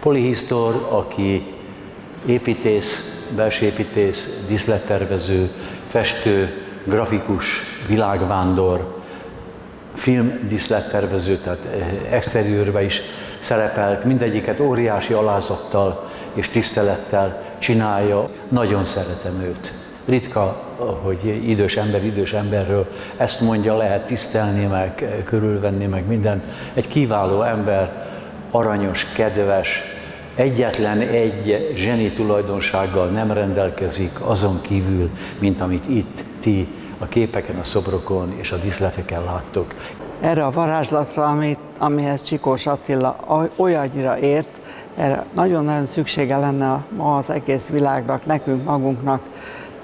Polihisztor, aki építész, belső építész, díszlettervező, festő, grafikus, világvándor, filmdíszlettervező, tehát exteriőrbe is szerepelt, mindegyiket óriási alázattal és tisztelettel csinálja. Nagyon szeretem őt. Ritka, hogy idős ember idős emberről ezt mondja, lehet tisztelni, meg körülvenni, meg minden. Egy kiváló ember, aranyos, kedves, egyetlen egy zseni tulajdonsággal nem rendelkezik azon kívül, mint amit itt ti a képeken, a szobrokon és a díszleteken láttok. Erre a varázslatra, amit, amihez Csikós Attila olyannyira ért, erre nagyon-nagyon szüksége lenne ma az egész világnak, nekünk magunknak.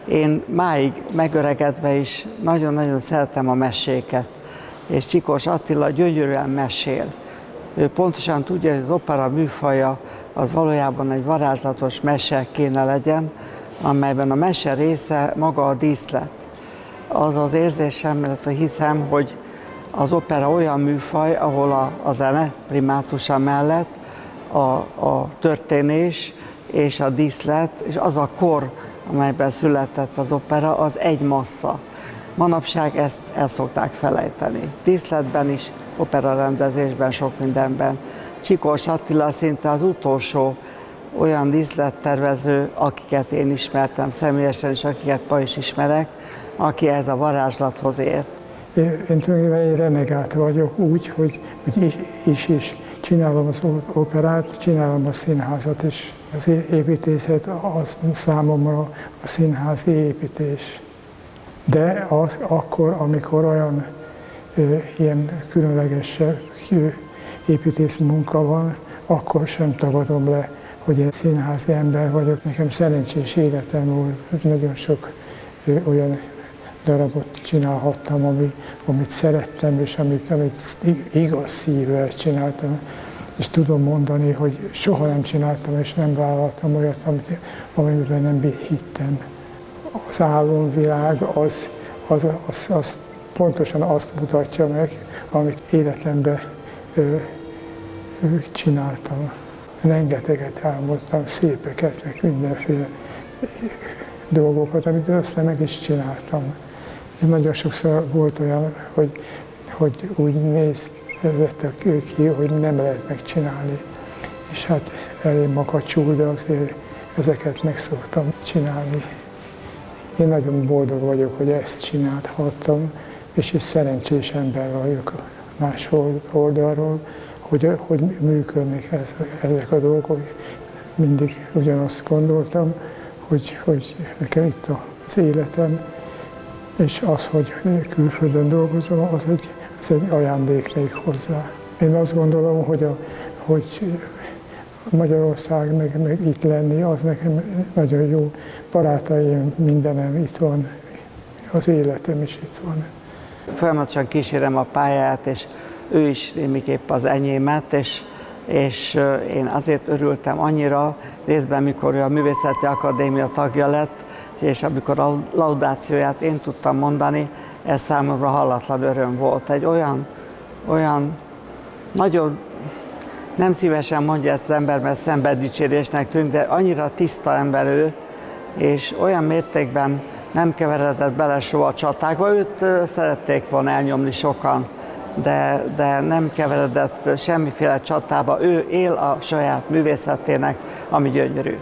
Én máig megöregedve is nagyon-nagyon szeretem a meséket, és Csikós Attila gyönyörűen mesél. Ő pontosan tudja, hogy az opera műfaja az valójában egy varázslatos mese kéne legyen, amelyben a mese része maga a díszlet. Az az érzésem, illetve hiszem, hogy az opera olyan műfaj, ahol a, a zene primátusa mellett a, a történés és a díszlet, és az a kor, amelyben született az opera, az egy massza. Manapság ezt el szokták felejteni. Díszletben is, opera rendezésben, sok mindenben. Csikós Attila szinte az utolsó olyan díszlettervező, akiket én ismertem személyesen, és akiket ma is ismerek, aki ez a varázslathoz ért. Én, tulajdonképpen egy renegát vagyok úgy, hogy, hogy is, is, is csinálom az operát, csinálom a színházat is. Az építészet az számomra a színházi építés. De az, akkor, amikor olyan ö, ilyen különleges építész munka van, akkor sem tagadom le, hogy egy színházi ember vagyok. Nekem szerencsés életem volt, nagyon sok ö, olyan darabot csinálhattam, ami, amit szerettem, és amit, amit igaz szívvel csináltam. És tudom mondani, hogy soha nem csináltam, és nem vállaltam olyat, amit, amiben nem hittem. Az álomvilág az, az, az, az pontosan azt mutatja meg, amit életemben ö, ö, csináltam. Rengeteget álmodtam, szépeket, meg mindenféle dolgokat, amit aztán meg is csináltam. Nagyon sokszor volt olyan, hogy, hogy úgy néztek ki, hogy nem lehet megcsinálni. És hát elég makacsul, de azért ezeket meg szoktam csinálni. Én nagyon boldog vagyok, hogy ezt csinálhattam, és egy szerencsés ember vagyok más oldalról, hogy, hogy működnek ezek a dolgok. Mindig ugyanazt gondoltam, hogy, hogy nekem itt az életem, és az, hogy külföldön dolgozom, az egy, az egy ajándék még hozzá. Én azt gondolom, hogy, a, hogy Magyarország, meg, meg itt lenni, az nekem nagyon jó. Barátaim, mindenem itt van, az életem is itt van. Folyamatosan kísérem a pályát, és ő is némiképp az enyémet, és, és én azért örültem annyira, részben mikor ő a Művészeti Akadémia tagja lett, és amikor a laudációját én tudtam mondani, ez számomra hallatlan öröm volt. Egy olyan, olyan nagyon nem szívesen mondja ezt az ember, mert szenveddicsérésnek tűnt, de annyira tiszta ember ő, és olyan mértékben nem keveredett bele soha a csatákba. Őt szerették volna elnyomni sokan, de, de nem keveredett semmiféle csatába. Ő él a saját művészetének, ami gyönyörű.